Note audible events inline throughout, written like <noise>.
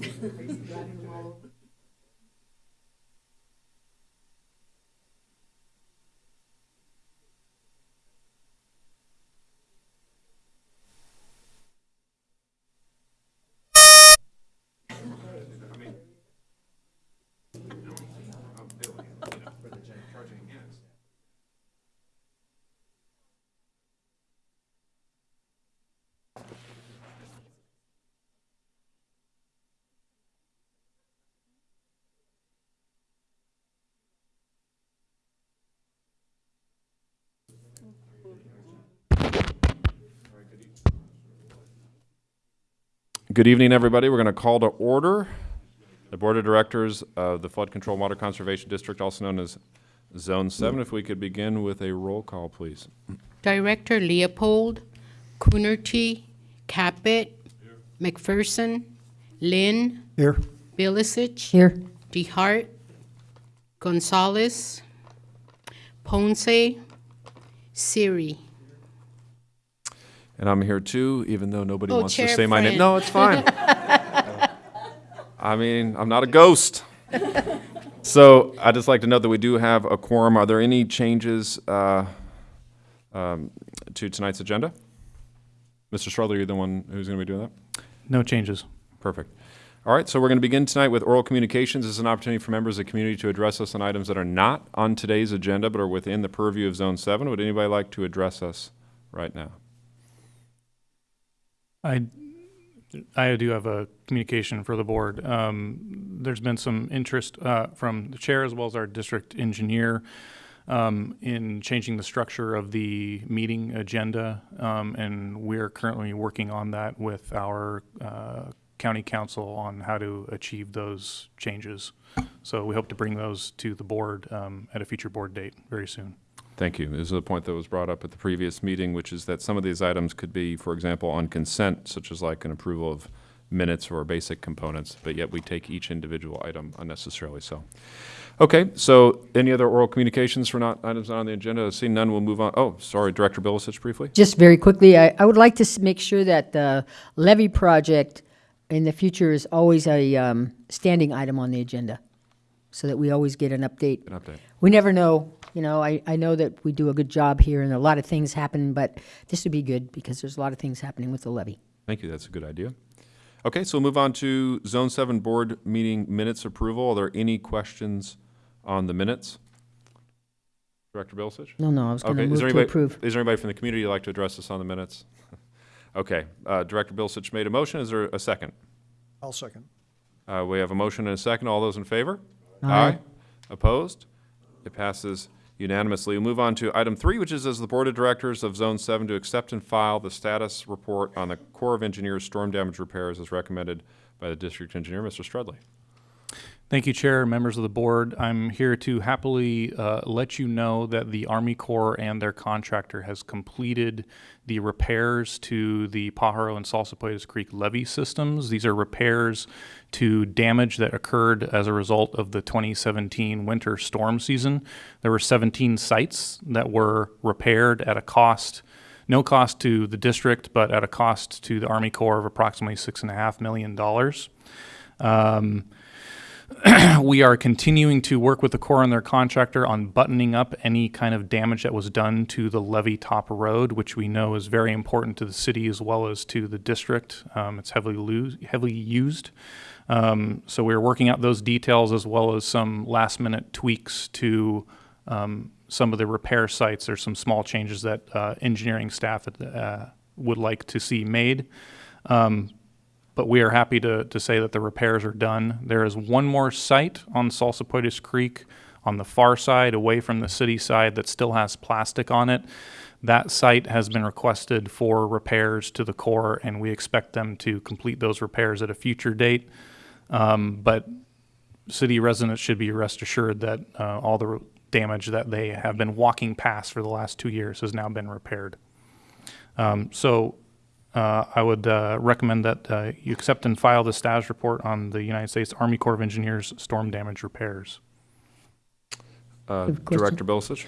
driving them. Good evening, everybody. We're going to call to order the Board of Directors of the Flood Control Water Conservation District, also known as Zone 7. If we could begin with a roll call, please. Director Leopold, Coonerty, Caput, McPherson, Lynn, Here. Bilicich, Here. DeHart, Gonzalez, Ponce, Siri. And I'm here too, even though nobody Oh, wants to Chair say my name. Friend. No, it's fine. I mean, I'm not a ghost. <laughs> So I'd just like to note that we do have a quorum. Are there any changes uh, um, to tonight's agenda? Mr. Strudley, you're the one who's going to be doing that? No changes. Perfect. All right, so we're going to begin tonight with oral communications. This is an opportunity for members of the community to address us on items that are not on today's agenda but are within the purview of Zone 7. Would anybody like to address us right now? I, I do have a communication for the board. Um, there's been some interest uh, from the chair as well as our district engineer um, in changing the structure of the meeting agenda, um, and we're currently working on that with our uh, county counsel on how to achieve those changes. So we hope to bring those to the board um, at a future board date very soon. Thank you. This is a point that was brought up at the previous meeting, which is that some of these items could be, for example, on consent, such as like an approval of minutes or basic components, but yet we take each individual item unnecessarily so. Okay, so any other oral communications for not, items not on the agenda? Seeing none, we'll move on. Oh, sorry, Director Bilicich briefly? Just very quickly, I, I would like to make sure that the levee project in the future is always a um, standing item on the agenda, so that we always get an update. An update. We never know, you know, I, I know that we do a good job here and a lot of things happen, but this would be good because there's a lot of things happening with the levee. Thank you, that's a good idea. Okay, so we'll move on to Zone 7 Board Meeting Minutes Approval. Are there any questions on the minutes? Director Bilicich? No, no, I was going Okay, to is move there to anybody, approve. is there anybody from the community who'd like to address us on the minutes? <laughs> Okay, uh, Director Bilicich made a motion, is there a second? I'll second. Uh, we have a motion and a second, all those in favor? Aye. Opposed? It passes unanimously. We'll move on to item three, which is as the Board of Directors of Zone Seven to accept and file the status report on the Corps of Engineers storm damage repairs as recommended by the District Engineer, Mr. Strudley. Thank you, Chair, members of the board. I'm here to happily uh, let you know that the Army Corps and their contractor has completed the repairs to the Pajaro and Salsipuedes Creek levee systems. These are repairs to damage that occurred as a result of the 2017 winter storm season. There were 17 sites that were repaired at a cost no cost to the district, but at a cost to the Army Corps of approximately six and a half million dollars. Um, <clears throat> we are continuing to work with the Corps and their contractor on buttoning up any kind of damage that was done to the levee top road, which we know is very important to the city as well as to the district. Um, it's heavily heavily used. Um, so we're working out those details as well as some last minute tweaks to um, some of the repair sites. There's some small changes that uh, engineering staff uh, would like to see made. Um, but we are happy to, to say that the repairs are done. There is one more site on Salsipuedes Creek on the far side, away from the city side, that still has plastic on it. That site has been requested for repairs to the Corps, and we expect them to complete those repairs at a future date. Um, but city residents should be rest assured that uh, all the damage that they have been walking past for the last two years has now been repaired. Um, so uh, I would uh, recommend that uh, you accept and file the status report on the United States Army Corps of Engineers storm damage repairs. Uh, Have a question? Director Bilicich?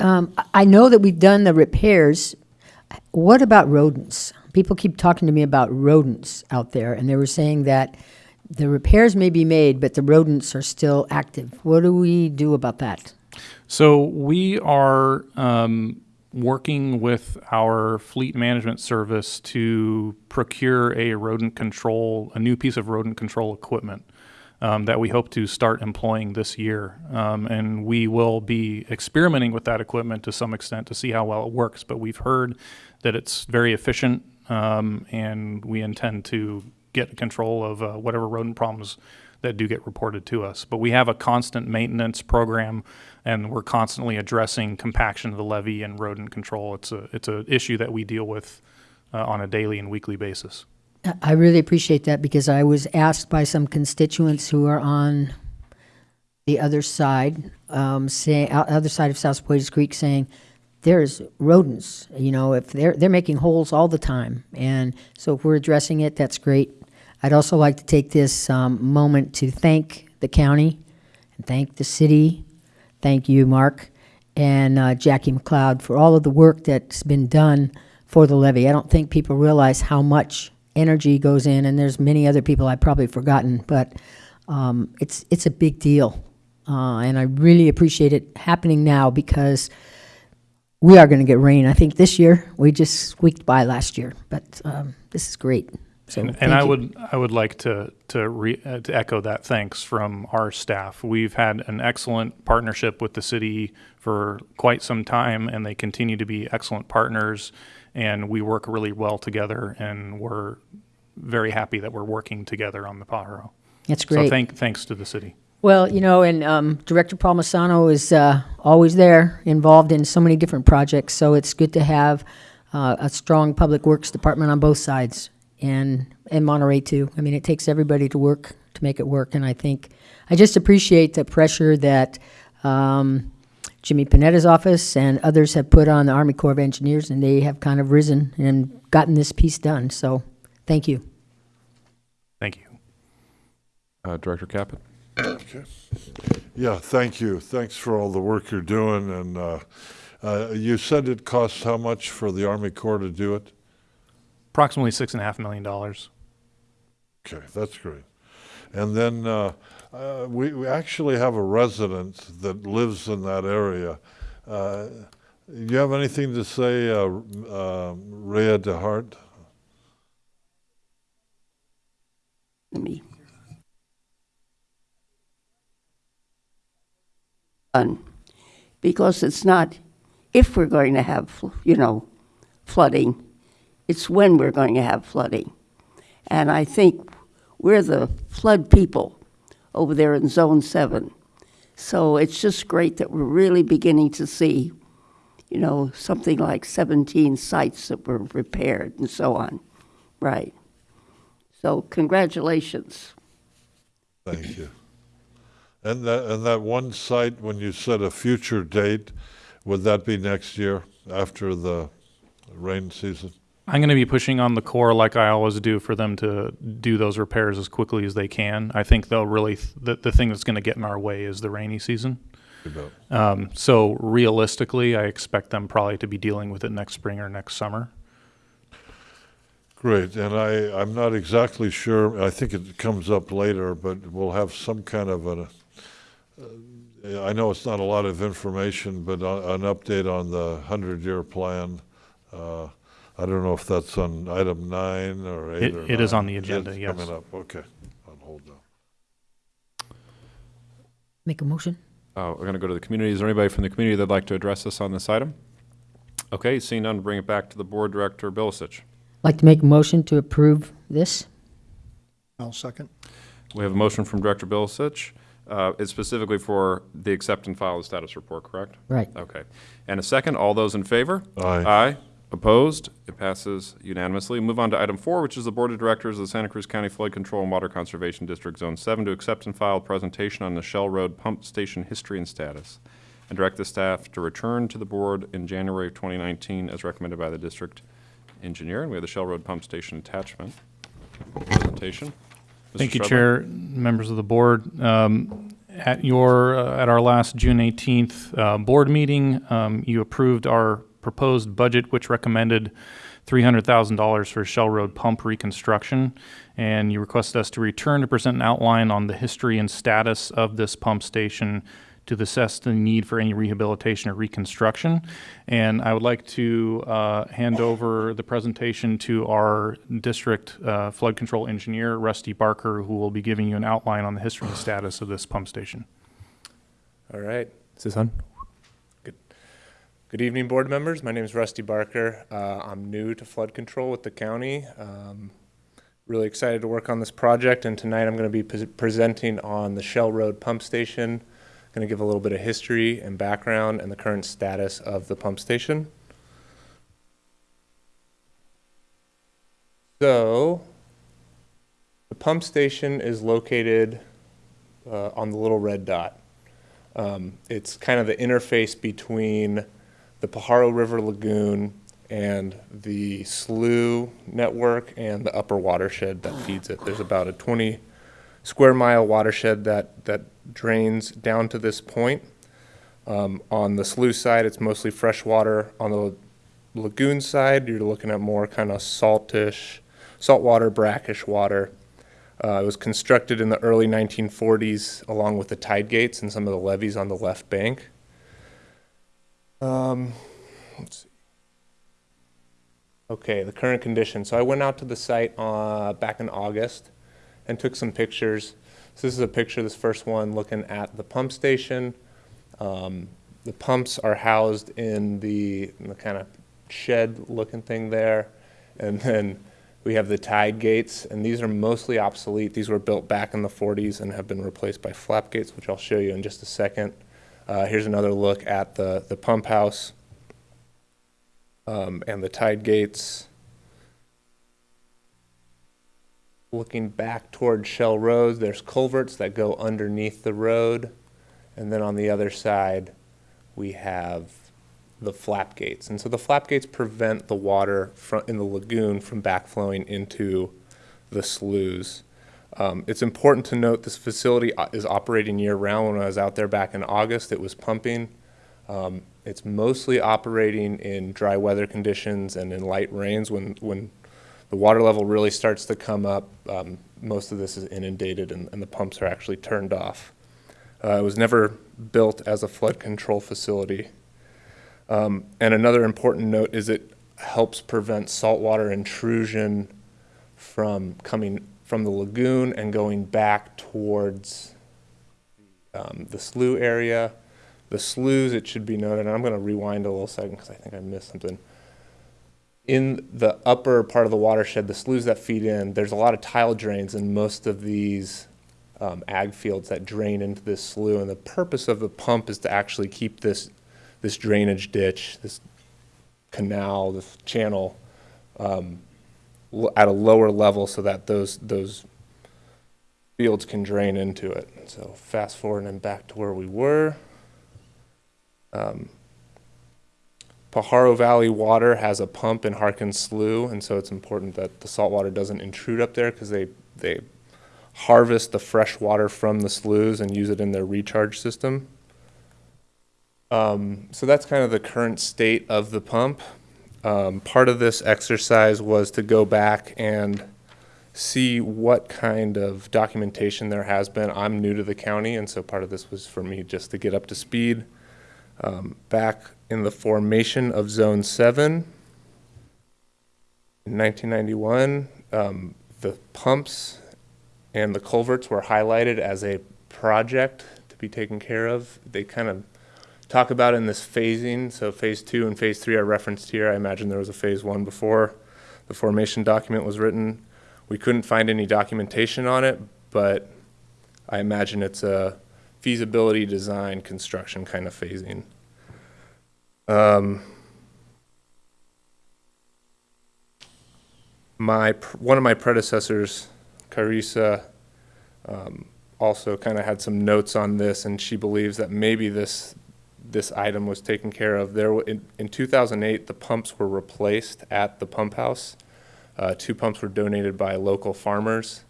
Um, I- I know that we've done the repairs. What about rodents? People keep talking to me about rodents out there, and they were saying that the repairs may be made, but the rodents are still active. What do we do about that? So we are um, working with our fleet management service to procure a rodent control, a new piece of rodent control equipment um, that we hope to start employing this year. Um, and we will be experimenting with that equipment to some extent to see how well it works. But we've heard that it's very efficient, um, and we intend to get control of uh, whatever rodent problems that do get reported to us. But we have a constant maintenance program, and we're constantly addressing compaction of the levee and rodent control. It's a it's an issue that we deal with uh, on a daily and weekly basis. I- really appreciate that because I was asked by some constituents who are on the other side, um, o- other side of Salsipuedes Creek, saying, there's rodents, you know, if they're, they're making holes all the time. And so if we're addressing it, that's great. I'd also like to take this, um, moment to thank the county and thank the city. Thank you, Mark, and, uh, Jackie McLeod for all of the work that's been done for the levee. I don't think people realize how much energy goes in, and there's many other people I've probably forgotten, but um, it's it's a big deal, uh, and I really appreciate it happening now because we are going to get rain. I think this year we just squeaked by last year, but um, this is great. So And, and I you. would I would like to to, re, uh, to echo that thanks from our staff. We've had an excellent partnership with the city for quite some time, and they continue to be excellent partners. And we work really well together, and we're very happy that we're working together on the Pajaro. That's So great. thank thanks to the city. Well, you know, and um, Director Palmisano is uh, always there, involved in so many different projects. So it's good to have uh, a strong public works department on both sides, and and Monterey too. I mean, it takes everybody to work to make it work, and I think I just appreciate the pressure that. Um, Jimmy Panetta's office and others have put on the Army Corps of Engineers, and they have kind of risen and gotten this piece done. So, thank you. Thank you. Uh, Director Caput? Yeah, thank you. Thanks for all the work you're doing. And uh, uh, you said it costs how much for the Army Corps to do it? Approximately six and a half million dollars. Okay, that's great. And then uh, uh, we, we actually have a resident that lives in that area. Uh, you have anything to say, uh, uh, Rhea DeHart? me. Fun. Because it's not if we're going to have, you know, flooding, it's when we're going to have flooding. And I think we're the flood people over there in Zone 7. So it's just great that we're really beginning to see, you know, something like 17 sites that were repaired and so on. Right. So congratulations. Thank you. And that, and that one site, when you said a future date, would that be next year after the rain season? I'm going to be pushing on the Corps like I always do for them to do those repairs as quickly as they can. I think they'll really the, the thing that's going to get in our way is the rainy season. Um, so realistically, I expect them probably to be dealing with it next spring or next summer. Great, and I, I'm not exactly sure, I think it comes up later, but we'll have some kind of an, uh, I know it's not a lot of information, but a- an update on the hundred-year plan. Uh, I don't know if that's on item nine or eight It- or it is nine. on the agenda, It's yes. Coming up, okay, on hold now. Make a motion. Uh, We're going to go to the community. Is there anybody from the community that'd like to address us on this item? Okay, seeing none, bring it back to the Board Director Bilicich. Like to make a motion to approve this. I'll second. We have a motion from Director Bilicich. Uh, It's specifically for the accept and file the status report, correct? Right. Okay. And a second, all those in favor? Aye. Aye. Opposed? It passes unanimously. Move on to item four, which is the Board of Directors of the Santa Cruz County Flood Control and Water Conservation District Zone Seven to accept and file presentation on the Shell Road Pump Station history and status, and direct the staff to return to the board in January of 2019 as recommended by the district engineer. And we have the Shell Road Pump Station attachment presentation. Mr. Thank you, Strudley. Chair, members of the board. Um, At your, uh, at our last June 18th uh, board meeting, um, you approved our proposed budget, which recommended $300,000 for Shell Road pump reconstruction. And you requested us to return to present an outline on the history and status of this pump station to assess the need for any rehabilitation or reconstruction. And I would like to uh, hand over the presentation to our district uh, flood control engineer, Rusty Barker, who will be giving you an outline on the history and status of this pump station. All right. Is this on? Good. Evening, board members. My name is Rusty Barker. Uh, I'm new to flood control with the county. Um, really excited to work on this project, and tonight I'm going to be pres presenting on the Shell Road Pump Station. I'm Going to give a little bit of history and background and the current status of the pump station. So, the pump station is located uh, on the little red dot. Um, it's kind of the interface between the Pajaro River Lagoon and the slough network and the upper watershed that feeds it. There's about a 20 square mile watershed that, that drains down to this point. Um, on the slough side, it's mostly fresh water. On the lagoon side, you're looking at more kind of saltish, saltwater, brackish water. Uh, it was constructed in the early 1940s along with the tide gates and some of the levees on the left bank. Um, let's see. Okay, the current condition. So I went out to the site uh, back in August and took some pictures. So this is a picture, this first one, looking at the pump station. Um, the pumps are housed in the, in the kind of shed-looking thing there. And then we have the tide gates, and these are mostly obsolete. These were built back in the 40s and have been replaced by flap gates, which I'll show you in just a second. Uh, here's another look at the, the pump house um, and the tide gates. Looking back toward Shell Road, there's culverts that go underneath the road. And then on the other side, we have the flap gates. And so the flap gates prevent the water in the lagoon from backflowing into the sloughs. Um, it's important to note this facility is operating year round. When I was out there back in August, it was pumping. Um, it's mostly operating in dry weather conditions and in light rains. When, when the water level really starts to come up, um, most of this is inundated and, and the pumps are actually turned off. Uh, it was never built as a flood control facility. Um, and another important note is it helps prevent saltwater intrusion from coming from the lagoon and going back towards um, the slough area. The sloughs, it should be noted, and I'm going to rewind a little second because I think I missed something. In the upper part of the watershed, the sloughs that feed in, there's a lot of tile drains in most of these um, ag fields that drain into this slough. And the purpose of the pump is to actually keep this this drainage ditch, this canal, this channel, um, at a lower level so that those those fields can drain into it. So fast forward and back to where we were. Um, Pajaro Valley Water has a pump in Harkins Slough, and so it's important that the salt water doesn't intrude up there because they they harvest the fresh water from the sloughs and use it in their recharge system. Um, so that's kind of the current state of the pump. Um, part of this exercise was to go back and see what kind of documentation there has been. I'm new to the county, and so part of this was for me just to get up to speed. Um, back in the formation of Zone 7 in 1991, um, the pumps and the culverts were highlighted as a project to be taken care of. They kind of talk about in this phasing. So phase two and phase three are referenced here. I imagine there was a phase one before the formation document was written. We couldn't find any documentation on it, but I imagine it's a feasibility design construction kind of phasing. Um, my one of my predecessors, Carissa, um, also kind of had some notes on this, and she believes that maybe this this item was taken care of. There, in, in 2008, the pumps were replaced at the pump house. Uh, two pumps were donated by local farmers,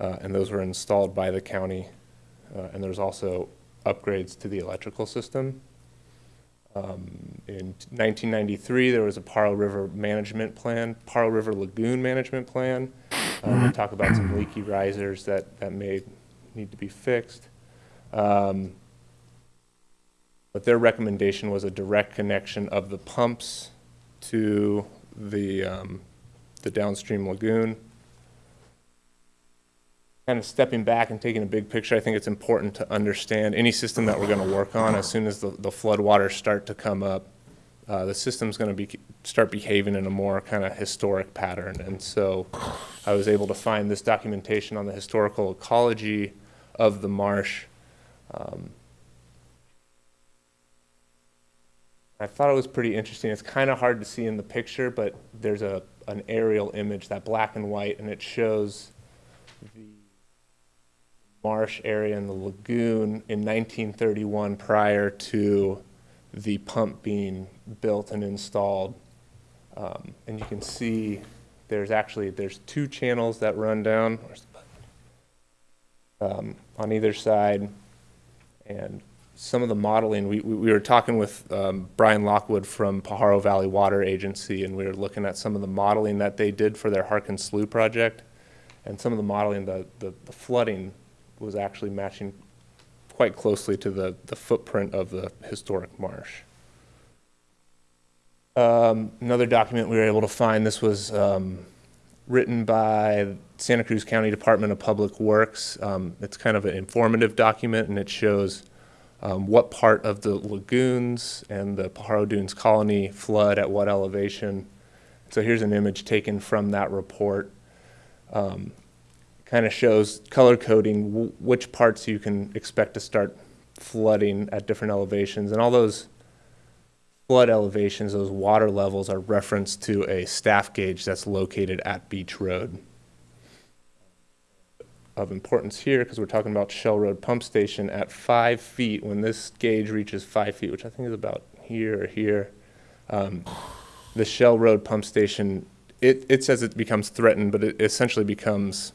uh, and those were installed by the county. Uh, and there's also upgrades to the electrical system. Um, In 1993, there was a Pajaro River Management Plan, Pajaro River Lagoon Management Plan. Uh, They talk about some leaky risers that, that may need to be fixed. Um, But their recommendation was a direct connection of the pumps to the, um, the downstream lagoon. Kind of stepping back and taking a big picture, I think it's important to understand any system that we're going to work on, as soon as the, the floodwaters start to come up, uh, the system's going to be, start behaving in a more kind of historic pattern. And so I was able to find this documentation on the historical ecology of the marsh. Um, I thought it was pretty interesting. It's kind of hard to see in the picture, but there's a, an aerial image, that black and white, and it shows the marsh area and the lagoon in 1931 prior to the pump being built and installed. Um, and you can see there's actually, there's two channels that run down um, on either side. And some of the modeling, we, we we were talking with um, Brian Lockwood from Pajaro Valley Water Agency, and we were looking at some of the modeling that they did for their Harkin Slough project. And some of the modeling, the, the the flooding was actually matching quite closely to the, the footprint of the historic marsh. Um, Another document we were able to find, this was um, written by Santa Cruz County Department of Public Works. Um, It's kind of an informative document, and it shows um, what part of the lagoons and the Pajaro Dunes colony flood at what elevation. So here's an image taken from that report. Kind of shows color coding wh- which parts you can expect to start flooding at different elevations. And all those flood elevations, those water levels are referenced to a staff gauge that's located at Beach Road. Of importance here, because we're talking about Shell Road Pump Station at five feet, when this gauge reaches five feet, which I think is about here or here, um, the Shell Road Pump Station, it, it says it becomes threatened, but it essentially becomes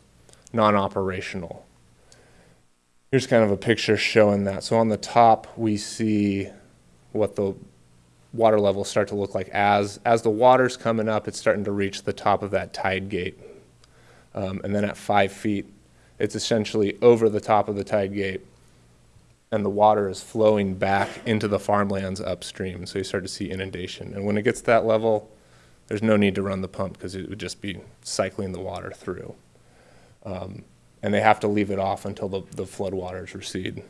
non-operational. Here's kind of a picture showing that. So on the top, we see what the water levels start to look like as as the water's coming up. It's starting to reach the top of that tide gate, um, and then at five feet, it's essentially over the top of the tide gate, and the water is flowing back into the farmlands upstream. So you start to see inundation, and when it gets to that level, there's no need to run the pump because it would just be cycling the water through. Um, and they have to leave it off until the, the floodwaters recede.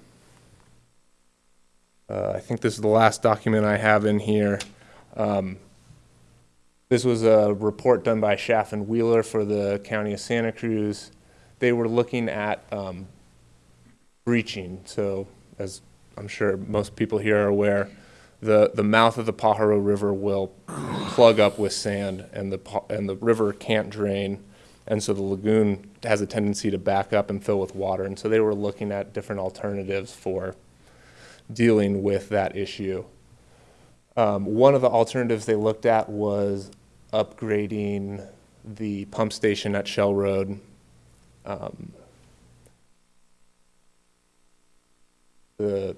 Uh, I think this is the last document I have in here. Um, This was a report done by Schaaf and Wheeler for the County of Santa Cruz. They were looking at um, breaching, so as I'm sure most people here are aware, the, the mouth of the Pajaro River will plug up with sand and the, and the river can't drain. And so the lagoon has a tendency to back up and fill with water. And so they were looking at different alternatives for dealing with that issue. Um, one of the alternatives they looked at was upgrading the pump station at Shell Road. Um, the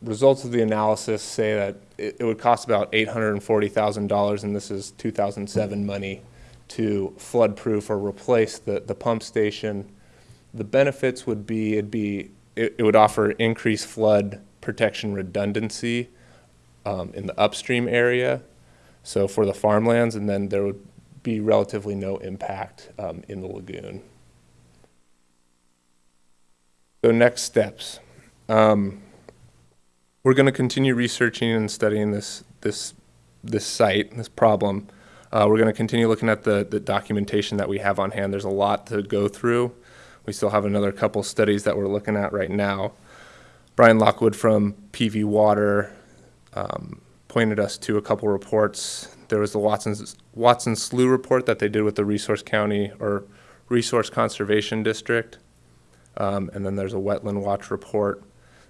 results of the analysis say that it, it would cost about eight hundred and this is two thousand seven money, to flood-proof or replace the, the pump station. The benefits would be, it'd be, it, it would offer increased flood protection redundancy um, in the upstream area, so for the farmlands, and then there would be relatively no impact um, in the lagoon. So next steps. Um, we're going to continue researching and studying this this this site, this problem. Uh, we're going to continue looking at the the documentation that we have on hand. There's a lot to go through. We still have another couple studies that we're looking at right now. Brian Lockwood from PV Water um, pointed us to a couple reports. There was the Watson's Watson Slough report that they did with the Resource County or Resource Conservation District, um, and then there's a Wetland Watch report.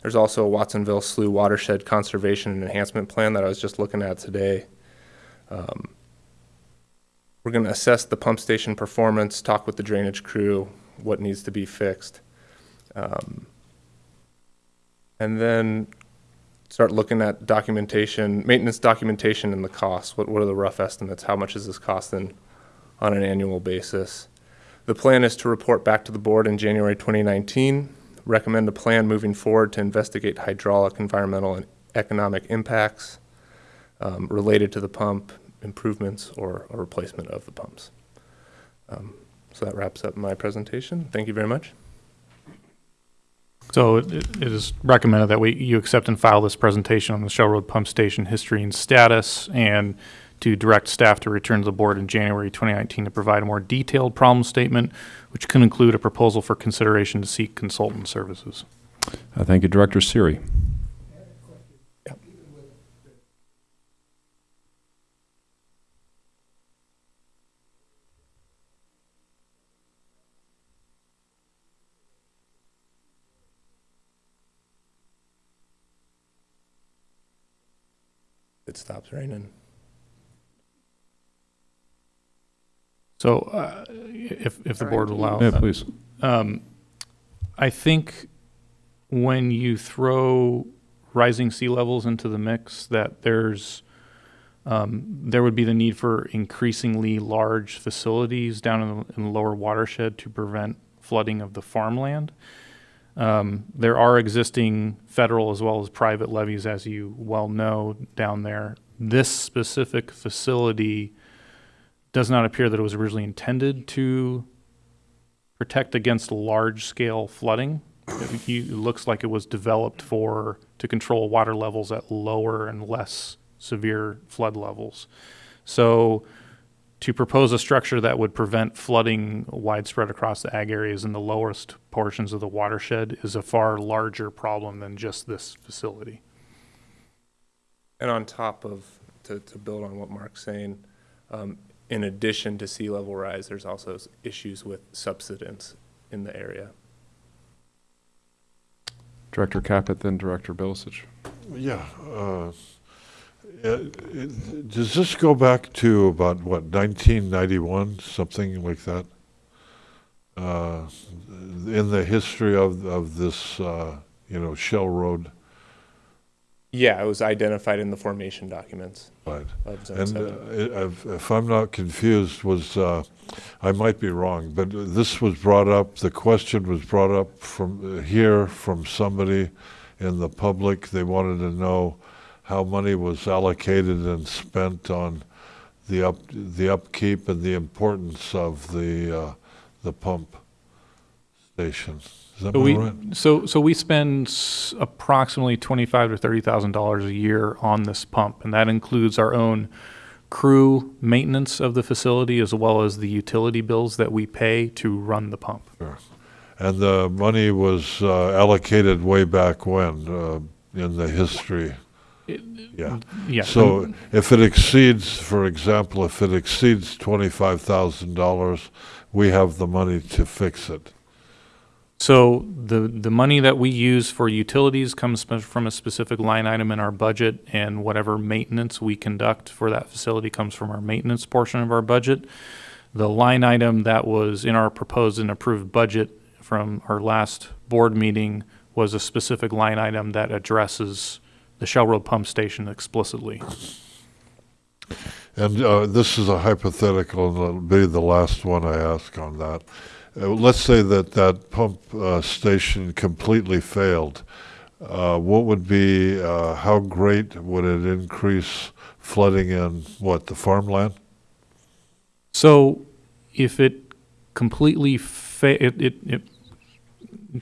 There's also a Watsonville Slough Watershed Conservation and Enhancement Plan that I was just looking at today. Um, we're going to assess the pump station performance, talk with the drainage crew, what needs to be fixed. Um, and then start looking at documentation, maintenance documentation and the costs. What, what are the rough estimates? How much is this costing on an annual basis? The plan is to report back to the board in January 2019, recommend a plan moving forward to investigate hydraulic, environmental, and economic impacts um, related to the pump, improvements, or a replacement of the pumps. Um, So that wraps up my presentation. Thank you very much. So it it is recommended that we, you accept and file this presentation on the Shell Road Pump Station history and status, and to direct staff to return to the board in January 2019 to provide a more detailed problem statement, which can include a proposal for consideration to seek consultant services. Uh, Thank you, Director Siri. It stops raining. So uh, if, if the board will allow. Yeah, please. Um, I think when you throw rising sea levels into the mix, that there's, um, there would be the need for increasingly large facilities down in the, in the lower watershed to prevent flooding of the farmland. Um, there are existing federal as well as private levees, as you well know, down there. This specific facility does not appear that it was originally intended to protect against large-scale flooding. It, it looks like it was developed for, to control water levels at lower and less severe flood levels. So to propose a structure that would prevent flooding widespread across the ag areas in the lowest portions of the watershed is a far larger problem than just this facility. And on top of, to, to build on what Mark's saying, um, in addition to sea level rise, there's also issues with subsidence in the area. Director Caput, then Director Bilicich. Yeah. uh, it- it- Does this go back to about, what, 1991, something like that? Uh, In the history of, of this, uh, you know, Shell Road? Yeah, it was identified in the formation documents Right. And uh, if I'm not confused, was, uh, I might be wrong, but this was brought up, the question was brought up from uh, here, from somebody in the public. They wanted to know how money was allocated and spent on the up, the upkeep and the importance of the, uh, the pump station. Is that So we, right? so, so we spend s- approximately twenty-five to thirty thousand dollars a year on this pump, and that includes our own crew maintenance of the facility as well as the utility bills that we pay to run the pump. And the money was uh, allocated way back when, uh, in the history? Yeah. Yeah. So if it exceeds, for example, if it exceeds twenty-five thousand dollars, we have the money to fix it. So the, the money that we use for utilities comes from a specific line item in our budget, and whatever maintenance we conduct for that facility comes from our maintenance portion of our budget. The line item that was in our proposed and approved budget from our last board meeting was a specific line item that addresses the Shell Road Pump Station explicitly. And uh, this is a hypothetical, and it'll be the last one I ask on that. Uh, Let's say that that pump uh, station completely failed. Uh, What would be, uh, how great would it increase flooding in, what, the farmland? So if it completely fa- it, it, it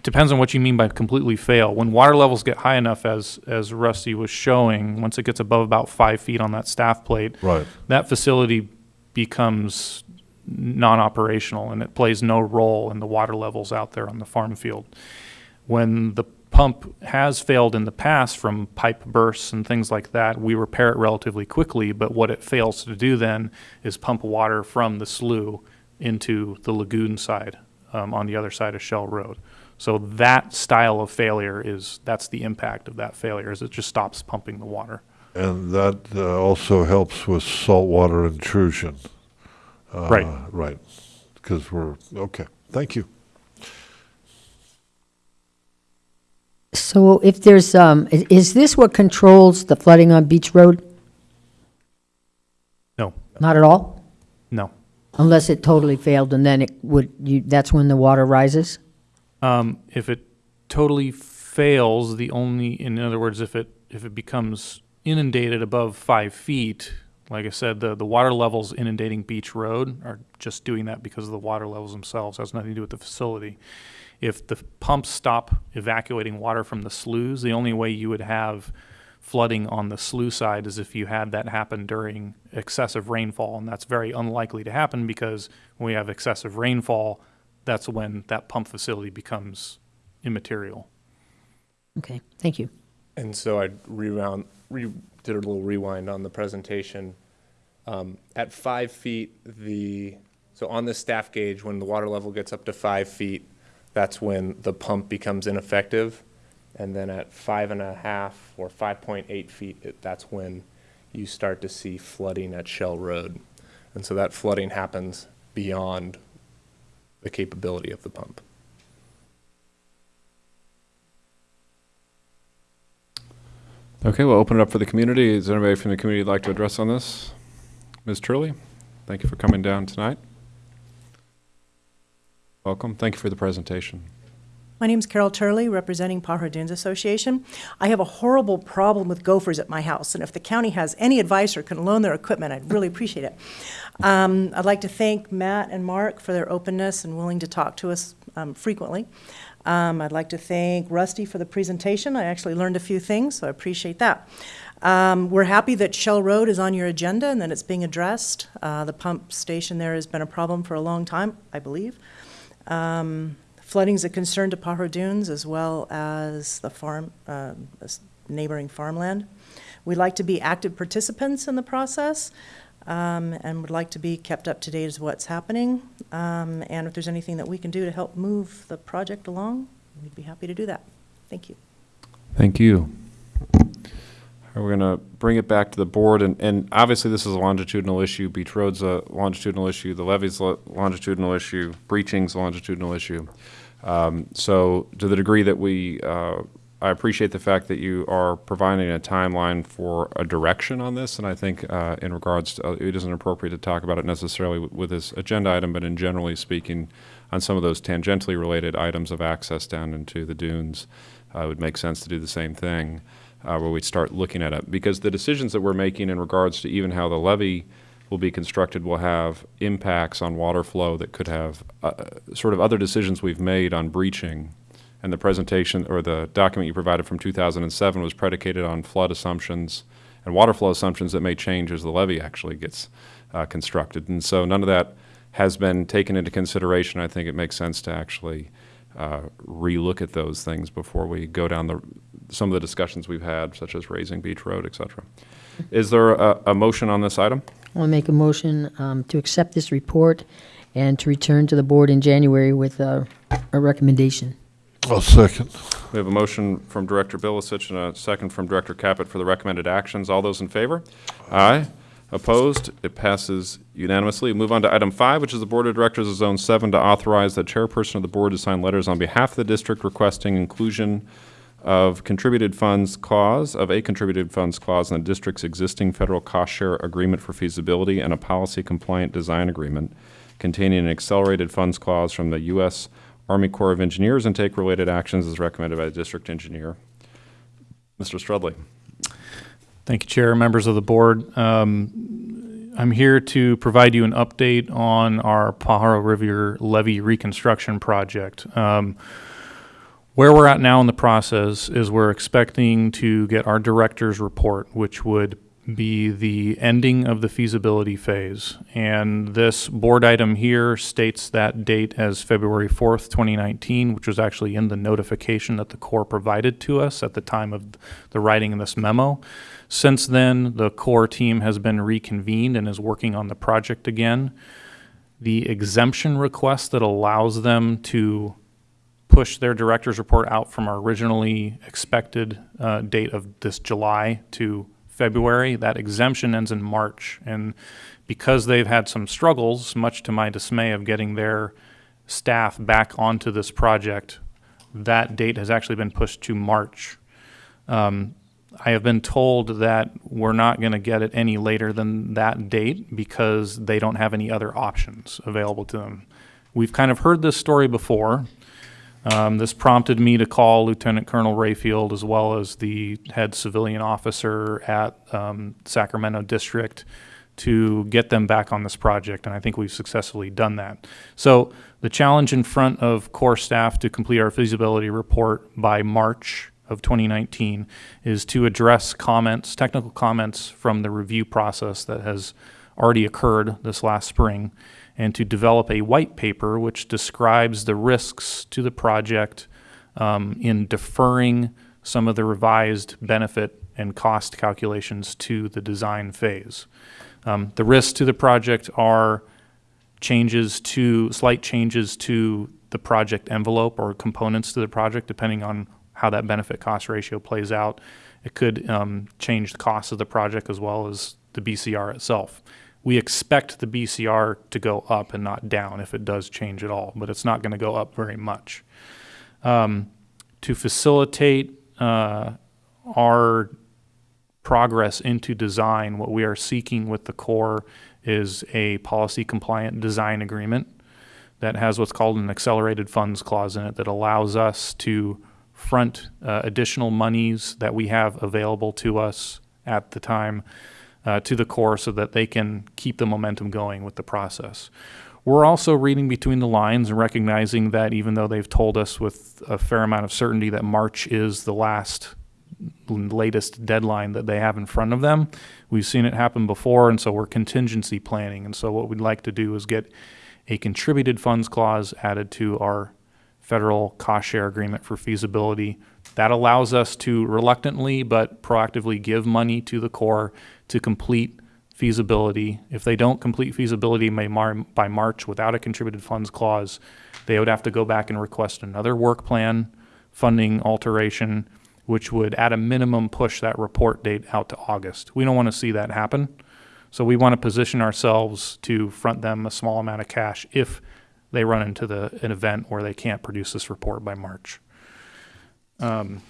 depends on what you mean by completely fail. When water levels get high enough, as, as Rusty was showing, once it gets above about five feet on that staff plate, Right. that facility becomes non-operational and it plays no role in the water levels out there on the farm field. When the pump has failed in the past from pipe bursts and things like that, we repair it relatively quickly, but what it fails to do then is pump water from the slough into the lagoon side, um, on the other side of Shell Road. So that style of failure is, that's the impact of that failure, is it just stops pumping the water. And that uh, also helps with saltwater intrusion. Uh, Right. Right, because we're, okay, thank you. So if there's, um, i- is this what controls the flooding on Beach Road? No, Not at all? no. Unless it totally failed and then it would, you, that's when the water rises? Um, if it totally fails, the only, in other words, if it, if it becomes inundated above five feet, like I said, the, the water levels inundating Beach Road are just doing that because of the water levels themselves, It has nothing to do with the facility. If the pumps stop evacuating water from the sloughs, the only way you would have flooding on the slough side is if you had that happen during excessive rainfall, and that's very unlikely to happen because when we have excessive rainfall, that's when that pump facility becomes immaterial. Okay, thank you. And so I rewound, re, did a little rewind on the presentation. Um, at five feet, the, so on the staff gauge, when the water level gets up to five feet, that's when the pump becomes ineffective. And then at five and a half or five point eight feet, it, that's when you start to see flooding at Shell Road. And so that flooding happens beyond the capability of the pump. Okay, we'll open it up for the community. Is there anybody from the community who'd like to address on this? Ms. Turley, thank you for coming down tonight. Welcome. Thank you for the presentation. My name is Carol Turley, representing Pajaro Dunes Association. I have a horrible problem with gophers at my house, and if the county has any advice or can loan their equipment, I'd really appreciate it. Um, I'd like to thank Matt and Mark for their openness and willing to talk to us um, frequently. Um, I'd like to thank Rusty for the presentation. I actually learned a few things, so I appreciate that. Um, we're happy that Shell Road is on your agenda and that it's being addressed. Uh, the pump station there has been a problem for a long time, I believe. Um, Flooding is a concern to Pajaro Dunes as well as the farm, uh, neighboring farmland. We'd like to be active participants in the process um, and would like to be kept up to date as what's happening. Um, And if there's anything that we can do to help move the project along, we'd be happy to do that. Thank you. Thank you. We're going to bring it back to the board, and, and obviously this is a longitudinal issue. Beach Road's a longitudinal issue, the levee's a longitudinal issue, breaching's a longitudinal issue. Um, So to the degree that we, uh, I appreciate the fact that you are providing a timeline for a direction on this, and I think uh, in regards to, uh, it isn't appropriate to talk about it necessarily with- this agenda item, but in generally speaking, on some of those tangentially related items of access down into the dunes, uh, it would make sense to do the same thing, uh, where we start looking at it. Because the decisions that we're making in regards to even how the levee will be constructed will have impacts on water flow that could have uh, sort of other decisions we've made on breaching. And the presentation, or the document you provided from 2007 was predicated on flood assumptions and water flow assumptions that may change as the levee actually gets uh, constructed. And so none of that has been taken into consideration. I think it makes sense to actually uh, relook at those things before we go down the, some of the discussions we've had, such as raising Beach Road, et cetera. Is there a, a motion on this item? I want to make a motion um, to accept this report and to return to the board in January with a, a recommendation. I'll second. We have a motion from Director Bilicich and a second from Director Caput for the recommended actions. All those in favor? Aye. Opposed? It passes unanimously. We Move on to item five, which is the Board of Directors of Zone Seven to authorize the chairperson of the board to sign letters on behalf of the district requesting inclusion of contributed funds clause, of a contributed funds clause in the district's existing federal cost share agreement for feasibility and a policy compliant design agreement containing an accelerated funds clause from the U.S. Army Corps of Engineers and take related actions as recommended by the district engineer. Mr. Strudley. Thank you, Chair, members of the board. Um, I'm here to provide you an update on our Pajaro River levee reconstruction project. Um, Where we're at now in the process is we're expecting to get our director's report, which would be the ending of the feasibility phase. And this board item here states that date as February 4th, 2019, which was actually in the notification that the Corps provided to us at the time of the writing of this memo. Since then, the Corps team has been reconvened and is working on the project again. The exemption request that allows them to push their director's report out from our originally expected uh, date of this July to February. That exemption ends in March. And because they've had some struggles, much to my dismay, of getting their staff back onto this project, that date has actually been pushed to March. Um, I have been told that we're not going to get it any later than that date because they don't have any other options available to them. We've kind of heard this story before. Um, this prompted me to call Lieutenant Colonel Rayfield as well as the head civilian officer at um, Sacramento District to get them back on this project, and I think we've successfully done that. So the challenge in front of Corps staff to complete our feasibility report by March of 2019 is to address comments, technical comments from the review process that has already occurred this last spring, and to develop a white paper which describes the risks to the project um, in deferring some of the revised benefit and cost calculations to the design phase. Um, the risks to the project are changes to, slight changes to the project envelope or components to the project, depending on how that benefit cost ratio plays out. It could um, change the cost of the project as well as the BCR itself. We expect the BCR to go up and not down if it does change at all, but it's not going to go up very much. Um, to facilitate uh, our progress into design, what we are seeking with the Corps is a policy compliant design agreement that has what's called an accelerated funds clause in it that allows us to front uh, additional monies that we have available to us at the time uh, to the Corps so that they can keep the momentum going with the process. We're also reading between the lines and recognizing that even though they've told us with a fair amount of certainty that March is the last latest deadline that they have in front of them. We've seen it happen before, and so we're contingency planning. And so what we'd like to do is get a contributed funds clause added to our federal cost share agreement for feasibility. That allows us to reluctantly but proactively give money to the Corps to complete feasibility. If they don't complete feasibility by Mar- by March without a contributed funds clause, they would have to go back and request another work plan, funding alteration, which would at a minimum push that report date out to August. We don't want to see that happen. So we want to position ourselves to front them a small amount of cash if they run into the, an event where they can't produce this report by March. Um,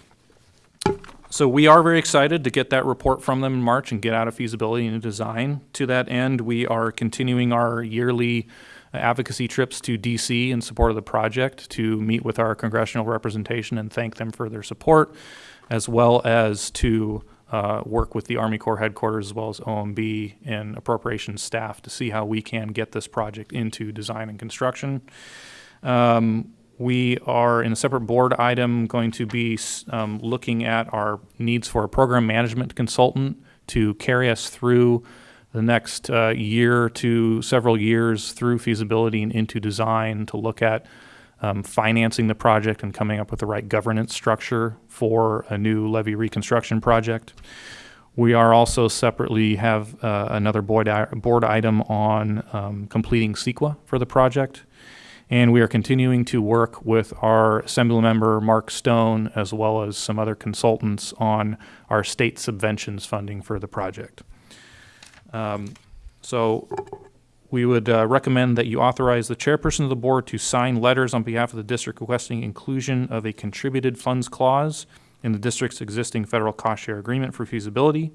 So we are very excited to get that report from them in March and get out of feasibility and design. To that end, we are continuing our yearly advocacy trips to DC in support of the project to meet with our congressional representation and thank them for their support, as well as to uh, work with the Army Corps headquarters as well as OMB and appropriations staff to see how we can get this project into design and construction. Um, we are, in a separate board item, going to be um, looking at our needs for a program management consultant to carry us through the next uh, year to several years through feasibility and into design to look at um, financing the project and coming up with the right governance structure for a new levee reconstruction project. We are also separately have uh, another board, i- board item on um, completing CEQA for the project. And we are continuing to work with our Assembly member, Mark Stone, as well as some other consultants on our state subventions funding for the project. Um, So we would uh, recommend that you authorize the chairperson of the board to sign letters on behalf of the district requesting inclusion of a contributed funds clause in the district's existing federal cost share agreement for feasibility,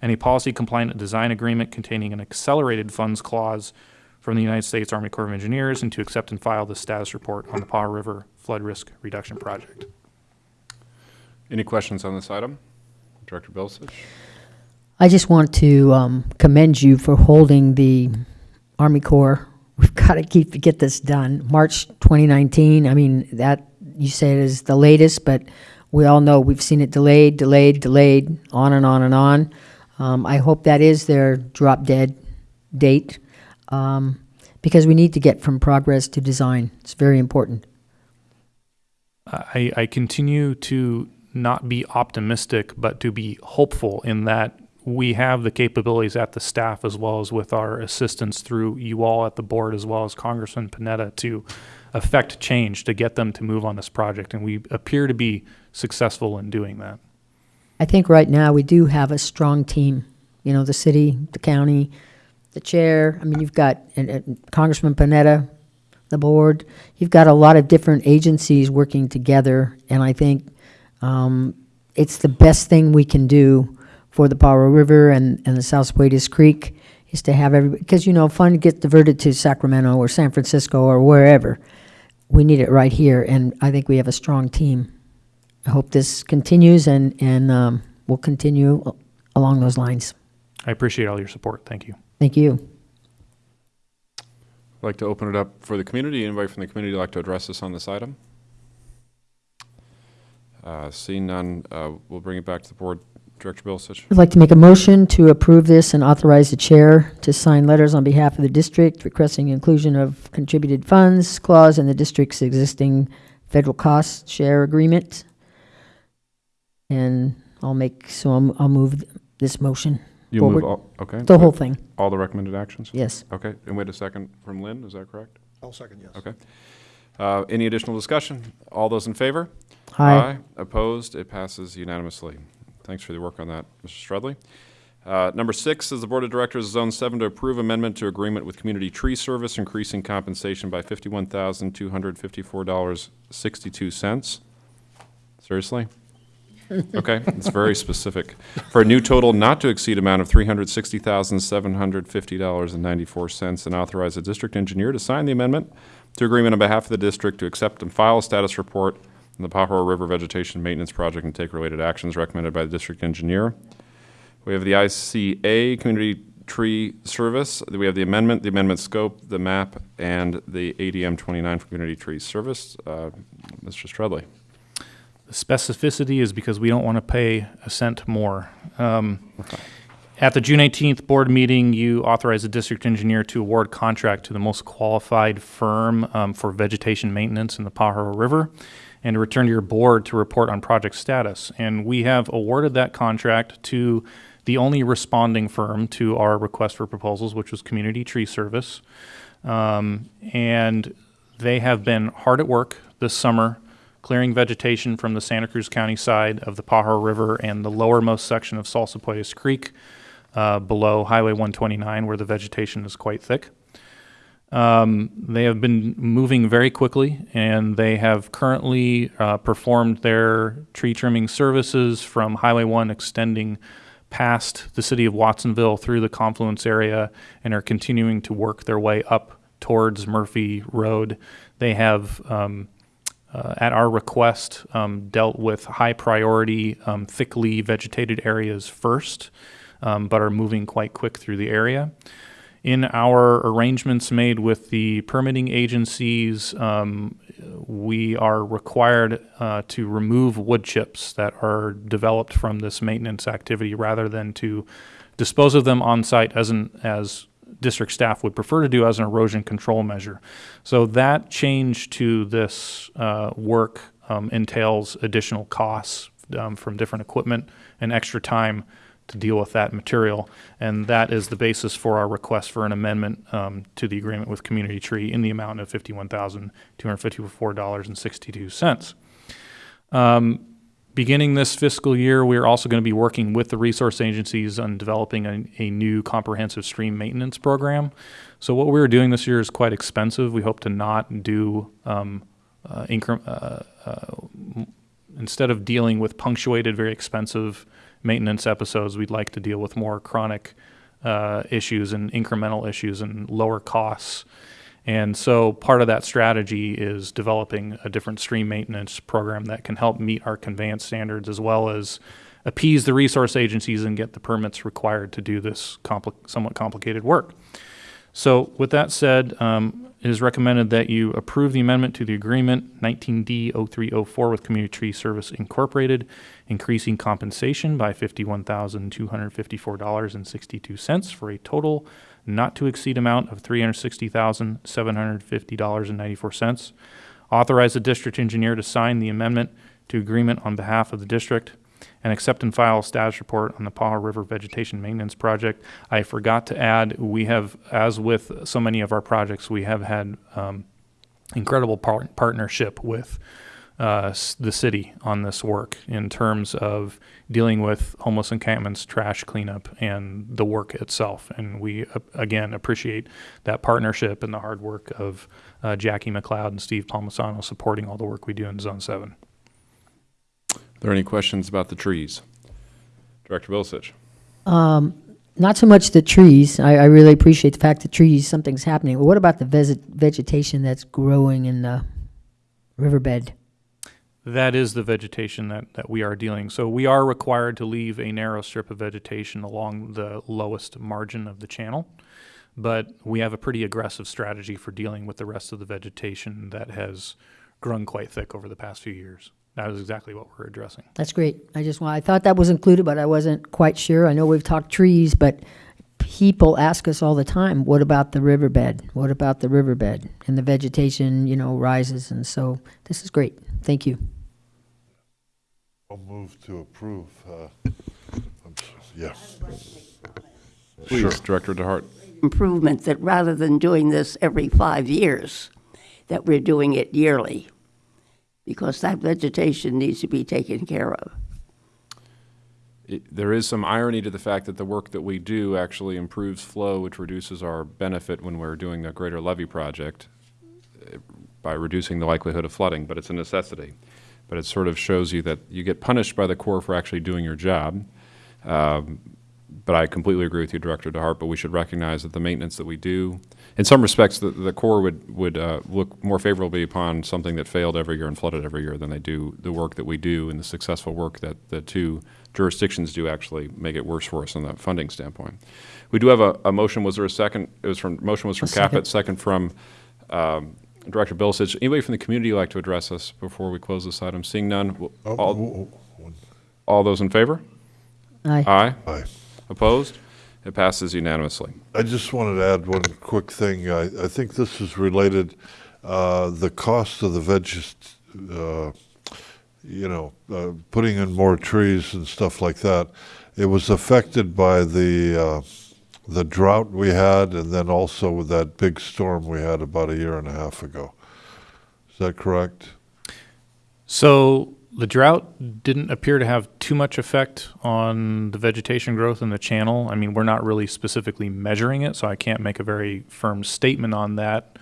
and a policy compliant design agreement containing an accelerated funds clause from the United States Army Corps of Engineers, and to accept and file the status report on the Pajaro River Flood Risk Reduction Project. Any questions on this item? Director Bilicich? I just want to um, commend you for holding the Army Corps. We've got to keep, get this done. March 2019, I mean, that, you say it is the latest, but we all know we've seen it delayed, delayed, delayed, on and on and on. Um, I hope that is their drop dead date, um, because we need to get from progress to design. It's very important. I, I continue to not be optimistic, but to be hopeful in that we have the capabilities at the staff as well as with our assistance through you all at the board as well as Congressman Panetta to affect change to get them to move on this project. And we appear to be successful in doing that. I think right now we do have a strong team. You know, the city, the county, the chair. I mean, you've got and, and Congressman Panetta, the board. You've got a lot of different agencies working together, and I think um, it's the best thing we can do for the Pajaro River and, and the Salsipuedes Creek is to have every, because, you know, fund gets diverted to Sacramento or San Francisco or wherever. We need it right here, and I think we have a strong team. I hope this continues and, and um, will continue along those lines. I appreciate all your support. Thank you. Thank you. I'd like to open it up for the community. Anybody from the community would like to address us on this item? Uh, Seeing none, uh, we'll bring it back to the board. Director Bilicich. I'd like to make a motion to approve this and authorize the chair to sign letters on behalf of the district requesting inclusion of contributed funds clause in the district's existing federal cost share agreement. And I'll make, so I'll, I'll move this motion, You move Forward. all, okay. the whole thing, All the recommended actions? yes. Okay, and wait a second from Lynn, is that correct? I'll second, yes. Okay. Uh, Any additional discussion? All those in favor? Aye. Opposed? It passes unanimously. Thanks for the work on that, Mr. Strudley. Uh, Number six is the Board of Directors of Zone Seven to approve amendment to agreement with Community Tree Service increasing compensation by fifty-one thousand, two hundred fifty-four dollars, sixty-two cents. Seriously? Okay, it's very specific. For a new total not to exceed amount of three hundred sixty thousand, seven hundred fifty dollars and authorize the district engineer to sign the amendment to agreement on behalf of the district to accept and file a status report on the Pajaro River Vegetation Maintenance Project and take related actions recommended by the district engineer. We have the ICA Community Tree Service. We have the amendment, the amendment scope, the map, and the ADM 29 for Community Tree Service. Uh, Mr. Strudley. Specificity is because we don't want to pay a cent more. Um, At the June 18th board meeting, you authorized the district engineer to award contract to the most qualified firm um, for vegetation maintenance in the Pajaro River and to return to your board to report on project status. And we have awarded that contract to the only responding firm to our request for proposals, which was Community Tree Service. Um, And they have been hard at work this summer clearing vegetation from the Santa Cruz County side of the Pajaro River and the lowermost section of Salsipuedes Creek uh, below Highway 129, where the vegetation is quite thick. Um, they have been moving very quickly, and they have currently uh, performed their tree trimming services from Highway 1 extending past the city of Watsonville through the confluence area and are continuing to work their way up towards Murphy Road. They have um, uh, at our request, um, dealt with high priority, um, thickly vegetated areas first, um, but are moving quite quick through the area. In our arrangements made with the permitting agencies, um, we are required uh, to remove wood chips that are developed from this maintenance activity rather than to dispose of them on site as an as district staff would prefer to do as an erosion control measure. So that change to this uh, work um, entails additional costs um, from different equipment and extra time to deal with that material. And that is the basis for our request for an amendment um, to the agreement with Community Tree in the amount of $51,254.62. Um, Beginning this fiscal year, we are also going to be working with the resource agencies on developing a, a new comprehensive stream maintenance program. So what we're doing this year is quite expensive. We hope to not do um, uh, incre- uh, uh, instead of dealing with punctuated, very expensive maintenance episodes, we'd like to deal with more chronic uh, issues and incremental issues and lower costs. And so part of that strategy is developing a different stream maintenance program that can help meet our conveyance standards as well as appease the resource agencies and get the permits required to do this somewhat complicated work. So with that said, um, it is recommended that you approve the amendment to the agreement 19D 0304 with Community Tree Service Incorporated, increasing compensation by $51,254.62 for a total not to exceed amount of $360,750.94. Authorize the district engineer to sign the amendment to agreement on behalf of the district and accept and file a status report on the Pajaro River Vegetation Maintenance Project. I forgot to add, we have, as with so many of our projects, we have had um, incredible par- partnership with uh, the city on this work in terms of dealing with homeless encampments, trash cleanup, and the work itself. And we, uh, again, appreciate that partnership and the hard work of uh, Jackie McLeod and Steve Palmisano supporting all the work we do in Zone 7. Are there any questions about the trees? Director Bilicich. Not so much the trees. I, I really appreciate the fact that trees, something's happening. But what about the vege- vegetation that's growing in the riverbed? That is the vegetation that, that we are dealing. So we are required to leave a narrow strip of vegetation along the lowest margin of the channel. But we have a pretty aggressive strategy for dealing with the rest of the vegetation that has grown quite thick over the past few years. That is exactly what we're addressing. That's great. I just I thought that was included, but I wasn't quite sure. I know we've talked trees, but people ask us all the time, what about the riverbed? What about the riverbed? And the vegetation, you know, rises, and so this is great. Thank you. I'll move to approve. uh, I'm s- Yeah. Please, Director DeHart. Improvement that rather than doing this every five years, that we're doing it yearly, because that vegetation needs to be taken care of. it- there is some irony to the fact that the work that we do actually improves flow, which reduces our benefit when we're doing a greater levee project eh, by reducing the likelihood of flooding, but it's a necessity. But it sort of shows you that you get punished by the Corps for actually doing your job. Um, But I completely agree with you, Director DeHart, but we should recognize that the maintenance that we do, in some respects, the, the Corps would, would uh, look more favorably upon something that failed every year and flooded every year than they do the work that we do and the successful work that the two jurisdictions do actually make it worse for us on the funding standpoint. We do have a, a motion, was there a second? It was from, motion was from second. Caput, second from um, Director Bilicich. Anybody from the community like to address us before we close this item? Seeing none, Oh, all, oh, oh, all those in favor? Aye. Aye. Aye. Opposed? It passes unanimously. I just wanted to add one quick thing. I, I think this is related, uh, the cost of the veg, uh, you know, uh, putting in more trees and stuff like that. It was affected by the, uh, the drought we had and then also with that big storm we had about a year and a half ago. Is that correct? So the drought didn't appear to have too much effect on the vegetation growth in the channel. I mean, we're not really specifically measuring it, so I can't make a very firm statement on that.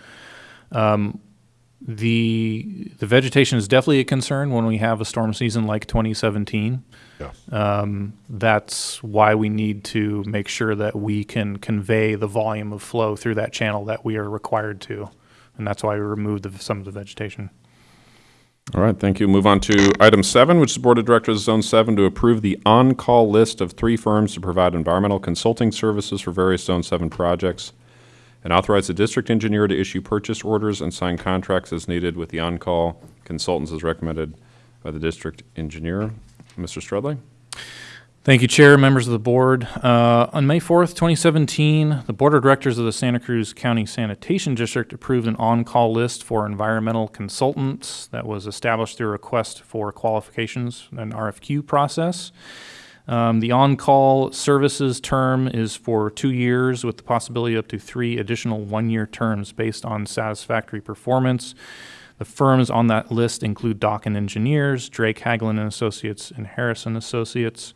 Um, the the vegetation is definitely a concern when we have a storm season like 2017. Yeah. Um, that's why we need to make sure that we can convey the volume of flow through that channel that we are required to, and that's why we removed the, some of the vegetation. All right, thank you. Move on to item seven, which is Board of Directors Zone Seven to approve the on-call list of three firms to provide environmental consulting services for various Zone Seven projects, and authorize the district engineer to issue purchase orders and sign contracts as needed with the on-call consultants as recommended by the district engineer. Mr. Strudley? Thank you, Chair, members of the board. Uh, On May 4th, 2017, the Board of Directors of the Santa Cruz County Sanitation District approved an on-call list for environmental consultants that was established through a request for qualifications, an RFQ process. Um, The on-call services term is for two years with the possibility up to three additional one-year terms based on satisfactory performance. The firms on that list include Dokken Engineers, Drake Haglan and Associates, and Harrison Associates.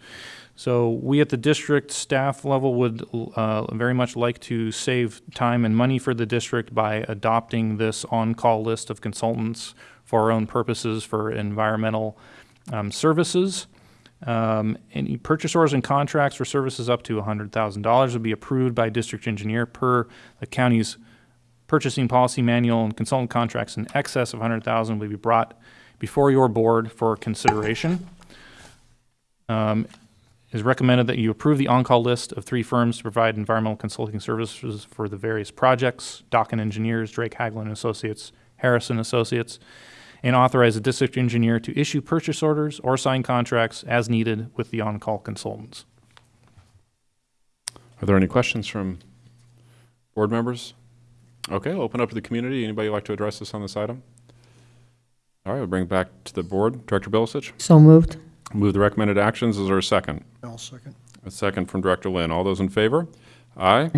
So we at the district staff level would uh, very much like to save time and money for the district by adopting this on-call list of consultants for our own purposes for environmental um, services. Um, Any purchase orders and contracts for services up to $100,000 would be approved by district engineer per the county's purchasing policy manual and consultant contracts in excess of 100,000 will be brought before your board for consideration. Um, It is recommended that you approve the on-call list of three firms to provide environmental consulting services for the various projects, Dokken Engineers, Drake Haglan and Associates, Harrison Associates, and authorize the district engineer to issue purchase orders or sign contracts as needed with the on-call consultants. Are there any questions from board members? Okay, I'll open up to the community. Anybody like to address us on this item? All right, we'll bring it back to the board. Director Bilicich? So moved. Move the recommended actions. Is there a second? I'll second. A second from Director Lynn. All those in favor? Aye.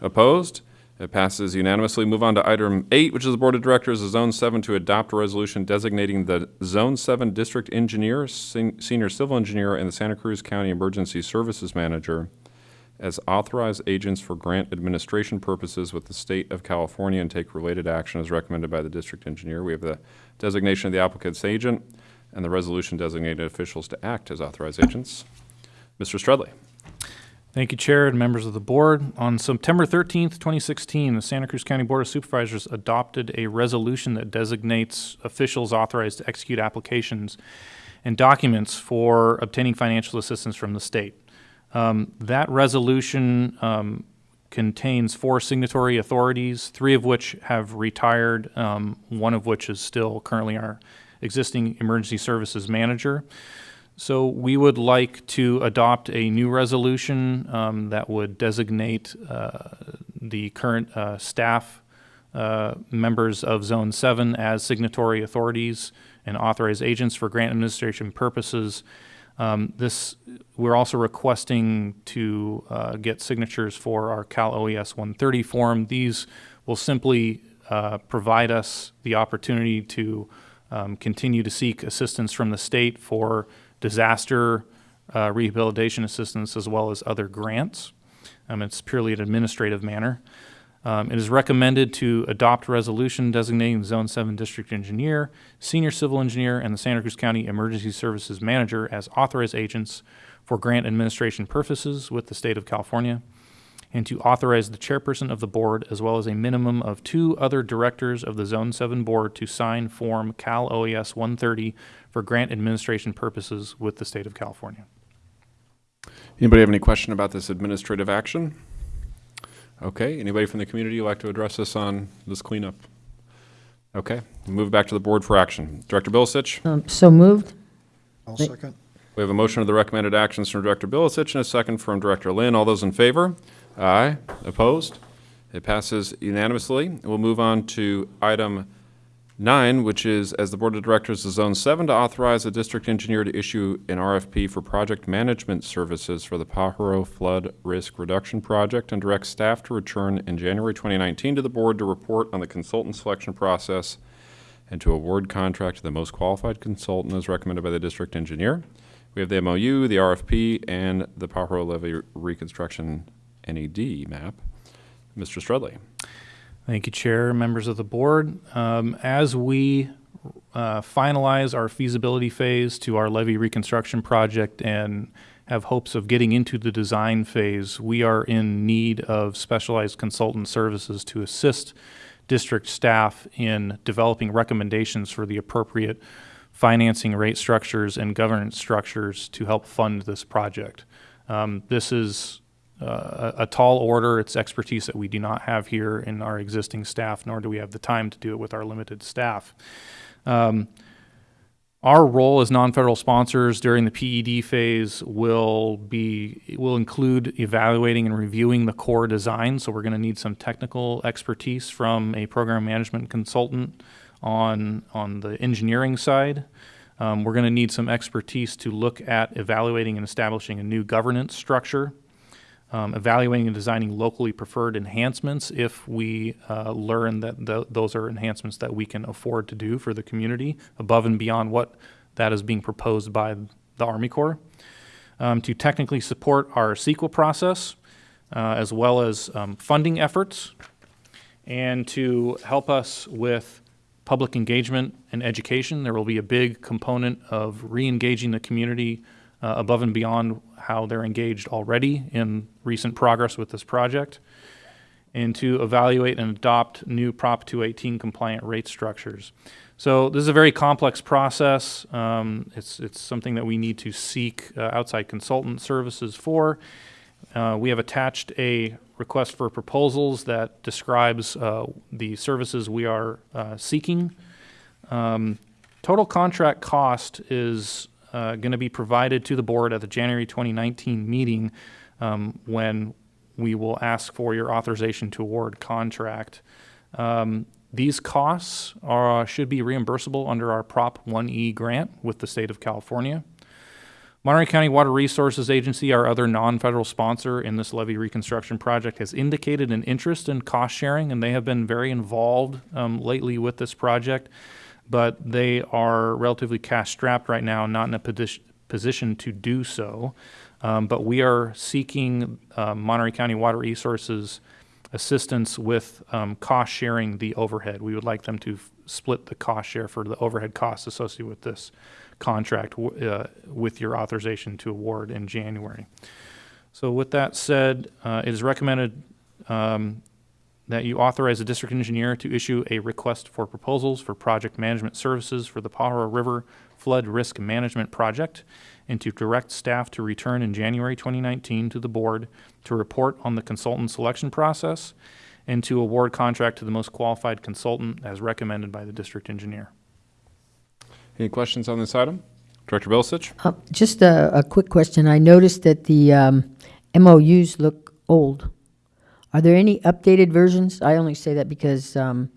Opposed? It passes unanimously. Move on to item eight, which is the Board of Directors of Zone Seven to adopt a resolution designating the Zone Seven District Engineer, sen- Senior Civil Engineer, and the Santa Cruz County Emergency Services Manager as authorized agents for grant administration purposes with the state of California and take related action as recommended by the district engineer. We have the designation of the applicant's agent and the resolution designated officials to act as authorized agents. Mr. Strudley. Thank you, Chair and members of the board. On September 13th, 2016, the Santa Cruz County Board of Supervisors adopted a resolution that designates officials authorized to execute applications and documents for obtaining financial assistance from the state. Um, That resolution um, contains four signatory authorities, three of which have retired, um, one of which is still currently our existing emergency services manager. So we would like to adopt a new resolution um, that would designate uh, the current uh, staff uh, members of Zone 7 as signatory authorities and authorized agents for grant administration purposes. Um, This, we're also requesting to uh, get signatures for our Cal OES 130 form. These will simply uh, provide us the opportunity to um, continue to seek assistance from the state for disaster uh, rehabilitation assistance as well as other grants. Um, It's purely an administrative manner. Um, It is recommended to adopt resolution designating the Zone 7 District Engineer, Senior Civil Engineer, and the Santa Cruz County Emergency Services Manager as authorized agents for grant administration purposes with the state of California, and to authorize the chairperson of the board as well as a minimum of two other directors of the Zone 7 Board to sign Form Cal OES 130 for grant administration purposes with the state of California. Anybody have any question about this administrative action? Okay, anybody from the community would like to address us on this cleanup? Okay, move back to the board for action. Director Bilicich, Um, So moved? I'll Wait. second. we have a motion of the recommended actions from Director Bilicich and a second from Director Lynn. All those in favor? Aye. Opposed? It passes unanimously. We'll move on to item nine, which is as the Board of Directors of Zone Seven to authorize the district engineer to issue an RFP for project management services for the Pajaro Flood Risk Reduction Project and direct staff to return in January 2019 to the board to report on the consultant selection process and to award contract to the most qualified consultant as recommended by the district engineer. We have the MOU, the RFP, and the Pajaro Levee Reconstruction NED map. Mr. Strudley. Thank you, Chair, members of the board. Um, As we uh, finalize our feasibility phase to our levee reconstruction project and have hopes of getting into the design phase, we are in need of specialized consultant services to assist district staff in developing recommendations for the appropriate financing rate structures and governance structures to help fund this project. Um, This is uh, a tall order. It's expertise that we do not have here in our existing staff, nor do we have the time to do it with our limited staff. Um, Our role as non-federal sponsors during the PED phase will be, will include evaluating and reviewing the Corps design. So we're going to need some technical expertise from a program management consultant on, on the engineering side. Um, We're going to need some expertise to look at evaluating and establishing a new governance structure um, evaluating and designing locally preferred enhancements if we uh, learn that th- those are enhancements that we can afford to do for the community above and beyond what that is being proposed by the Army Corps. Um, to technically support our CEQA process, uh, as well as um, funding efforts, and to help us with public engagement and education. There will be a big component of re-engaging the community uh, above and beyond how they're engaged already in recent progress with this project, and to evaluate and adopt new Prop 218 compliant rate structures. So this is a very complex process. Um, it's, it's something that we need to seek uh, outside consultant services for. Uh, we have attached a request for proposals that describes uh, the services we are uh, seeking. Um, total contract cost is uh, going to be provided to the board at the January 2019 meeting um, when we will ask for your authorization to award contract. Um, these costs are, should be reimbursable under our Prop 1E grant with the state of California. Monterey County Water Resources Agency, our other non-federal sponsor in this levee reconstruction project, has indicated an interest in cost sharing, and they have been very involved um, lately with this project. But they are relatively cash strapped right now, not in a posi- position to do so. Um, but we are seeking uh, Monterey County Water Resources assistance with um, cost sharing the overhead. We would like them to split the cost share for the overhead costs associated with this contract uh, with your authorization to award in January. So with that said, uh, it is recommended um, that you authorize the district engineer to issue a request for proposals for project management services for the Pajaro River Flood Risk Management Project and to direct staff to return in January 2019 to the board to report on the consultant selection process and to award contract to the most qualified consultant as recommended by the district engineer. Any questions on this item? Director Bilicich? Uh, Just a, a quick question. I noticed that the um, MOUs look old. Are there any updated versions? I only say that because um,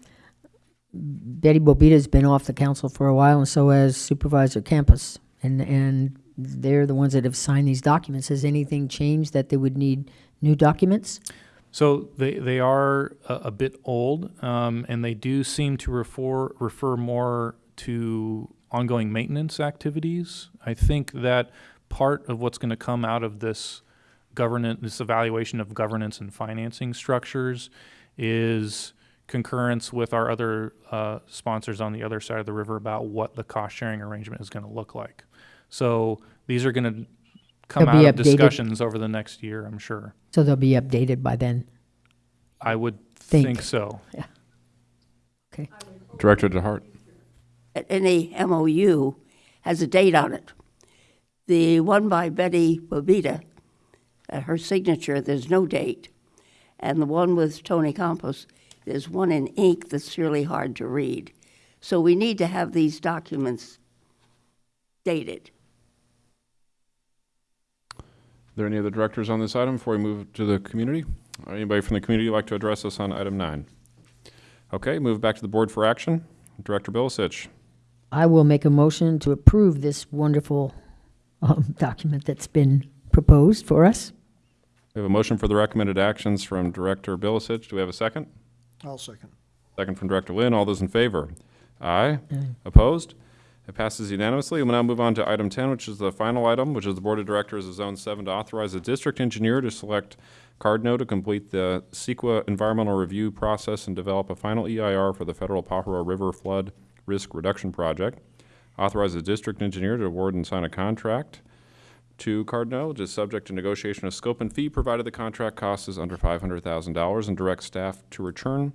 Betty Bobeda's been off the council for a while, and so has Supervisor Campos. And, and they're the ones that have signed these documents. Has anything changed that they would need new documents? So they, they are a, a bit old, um, and they do seem to refer, refer more to ongoing maintenance activities. I think that part of what's going to come out of this governance, this evaluation of governance and financing structures is concurrence with our other uh, sponsors on the other side of the river about what the cost sharing arrangement is going to look like. So these are going to come They'll out of updated. discussions over the next year, I'm sure. So they'll be updated by then. I would Think. think so. Yeah. Okay. Director DeHart? Any MOU has a date on it. The one by Betty Bobeda, uh, her signature, there's no date. And the one with Tony Campos, there's one in ink that's really hard to read. So we need to have these documents dated. Are there any other directors on this item before we move to the community? Or Anybody from the community like to address us on item nine? Okay, move back to the board for action. Director Bilicich? I will make a motion to approve this wonderful um, document that's been proposed for us. We have a motion for the recommended actions from Director Bilicich. Do we have a second? I'll second. Second from Director Lynn. All those in favor? Aye. Opposed? It passes unanimously. We'll now move on to item 10, which is the final item, which is the Board of Directors of Zone 7 to authorize the district engineer to select Cardno to complete the CEQA environmental review process and develop a final EIR for the Federal Pajaro River Flood Risk Reduction Project. Authorize the district engineer to award and sign a contract to which is subject to negotiation of scope and fee, provided the contract cost is under $500,000, and direct staff to return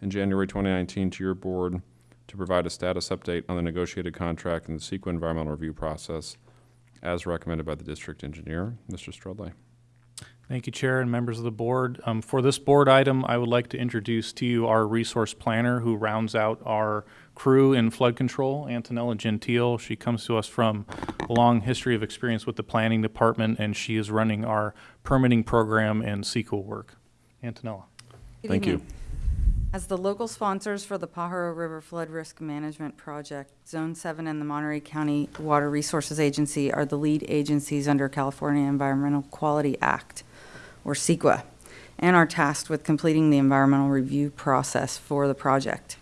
in January 2019 to your board to provide a status update on the negotiated contract and the CEQA environmental review process as recommended by the district engineer. Mr. Strudley. Thank you, Chair and members of the board. Um, For this board item, I would like to introduce to you our resource planner who rounds out our crew in flood control, Antonella Gentile. She comes to us from a long history of experience with the planning department, and she is running our permitting program and CEQA work. Antonella. Good Thank you. As the local sponsors for the Pajaro River Flood Risk Management Project, Zone 7 and the Monterey County Water Resources Agency are the lead agencies under California Environmental Quality Act, or CEQA, and are tasked with completing the environmental review process for the project.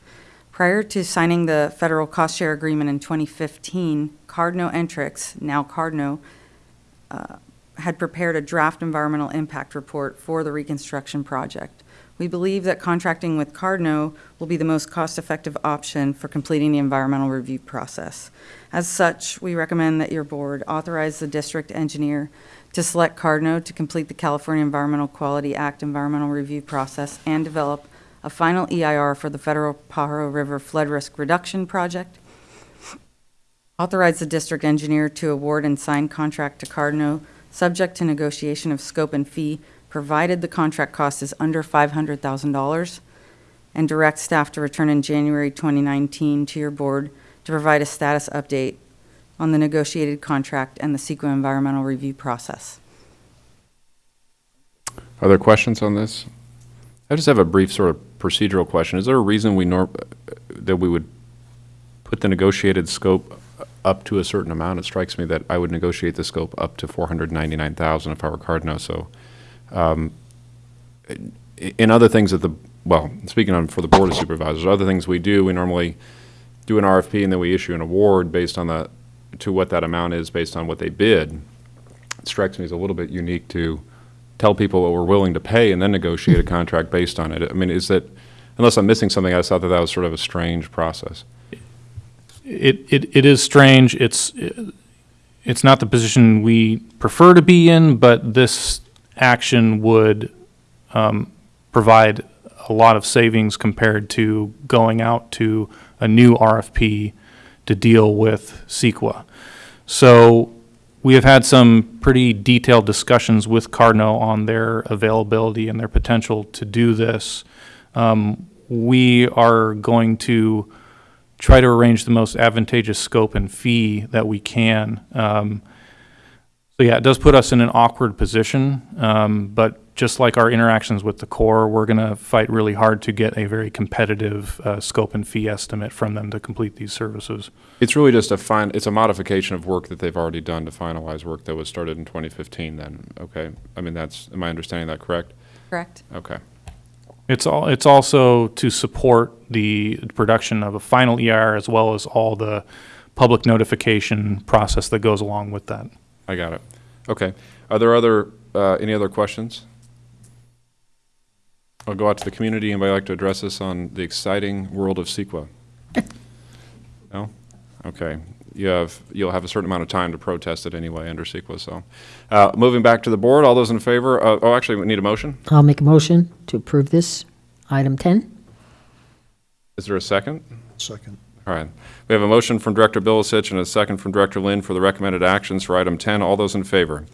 Prior to signing the federal cost share agreement in 2015, Cardno Entrix, now Cardno, uh, had prepared a draft environmental impact report for the reconstruction project. We believe that contracting with Cardno will be the most cost-effective option for completing the environmental review process. As such, we recommend that your board authorize the district engineer to select Cardno to complete the California Environmental Quality Act environmental review process and develop a final EIR for the federal Pajaro River Flood Risk Reduction Project. Authorize the district engineer to award and sign contract to Cardno, subject to negotiation of scope and fee, provided the contract cost is under $500,000, and direct staff to return in January 2019 to your board to provide a status update on the negotiated contract and the CEQA environmental review process. Are there questions on this? I just have a brief sort of procedural question. Is there a reason we nor, that we would put the negotiated scope up to a certain amount. It strikes me that I would negotiate the scope up to 499,000 if I were Cardinal, so. um, In other things that the, well, speaking on for the Board of Supervisors, other things we do, we normally do an RFP and then we issue an award based on the, to what that amount is based on what they bid. It strikes me as a little bit unique to tell people what we're willing to pay and then negotiate a <laughs> contract based on it. I mean, is that, unless I'm missing something, I just thought that that was sort of a strange process. It, it, it is strange. It's, it's not the position we prefer to be in, but this action would um, provide a lot of savings compared to going out to a new RFP to deal with CEQA. So we have had some pretty detailed discussions with Cardno on their availability and their potential to do this. Um, We are going to try to arrange the most advantageous scope and fee that we can. Um, So yeah, it does put us in an awkward position, um, but just like our interactions with the Corps, we're going to fight really hard to get a very competitive uh, scope and fee estimate from them to complete these services. It's really just a fine, it's a modification of work that they've already done to finalize work that was started in 2015 then, okay? I mean, that's, am I understanding that correct? Correct? Okay. It's all, it's also to support the production of a final EIR as well as all the public notification process that goes along with that. I got it. Okay. Are there other, uh, any other questions? I'll go out to the community. and I'd like to address us on the exciting world of CEQA? <laughs> No? Okay. You have, you'll have a certain amount of time to protest it anyway under CEQA, so. Uh, moving back to the board, all those in favor, uh, oh, actually, we need a motion. I'll make a motion to approve this, item 10. Is there a second? Second. All right. We have a motion from Director Bilicich and a second from Director Lynn for the recommended actions for item 10. All those in favor?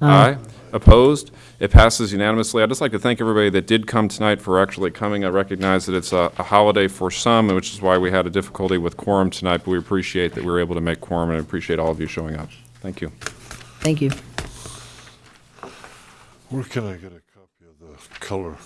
Aye. Opposed? It passes unanimously. I'd just like to thank everybody that did come tonight for actually coming. I recognize that it's a a holiday for some, which is why we had a difficulty with quorum tonight, but we appreciate that we were able to make quorum, and appreciate all of you showing up. Thank you. Thank you. Where can I get a copy of the color?